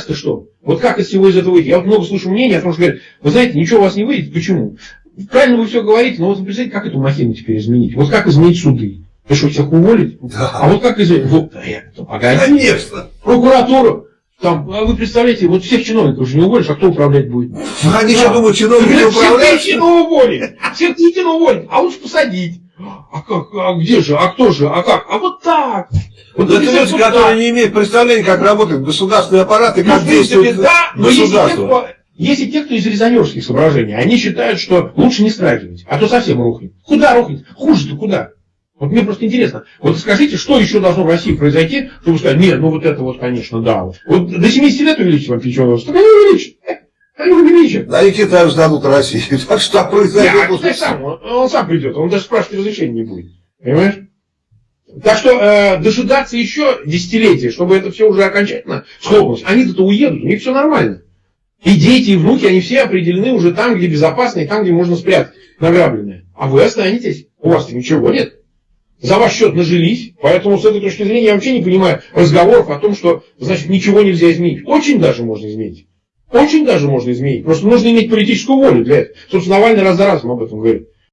ты что? Вот как из всего из этого выйти? Я вот много слышу мнений о том, что говорят, вы знаете, ничего у вас не выйдет. Почему? Правильно вы все говорите, но вот вы представляете, как эту махину теперь изменить? Вот как изменить суды? Ты что, всех уволить? Да. А вот как изменить? Вот, да, погоди. Конечно. Прокуратура. Там, а вы представляете, вот всех чиновников уже не уволишь, а кто управлять будет? Они еще думают, чиновники Всех управляют. Путина уволить, всех Путина уволить, а лучше посадить. А как, а где же, а кто же, а как? А вот так. Вот Это люди, которые не имеют представления, как работает государственный аппарат и Ну, как действует да, государство. и те, кто из резонерских соображений, они считают, что лучше не страхивать, а то совсем рухнет. Куда рухнет? Хуже-то куда? Вот мне просто интересно, вот скажите, что еще должно в России произойти, чтобы сказать, нет, ну вот это вот, конечно, да. Вот, Вот до 70 лет увеличить вам пенсионный возраст, так они увеличат. Увеличат. Да и Китаю сдадут России. Так что произойдет? Да, сам, он, он сам придет, он даже спрашивать разрешения не будет. Понимаешь? Так что э, дожидаться еще десятилетия, чтобы это все уже окончательно схлопнулось. Они-то уедут, у них все нормально. И дети, и внуки, они все определены уже там, где безопасно, и там, где можно спрятать награбленное. А вы останетесь. У вас-то ничего нет. За ваш счет нажились. Поэтому с этой точки зрения я вообще не понимаю разговоров о том, что, значит, ничего нельзя изменить. Очень даже можно изменить. Очень даже можно изменить. Просто нужно иметь политическую волю для этого. Собственно, Навальный раз за разом об этом говорит.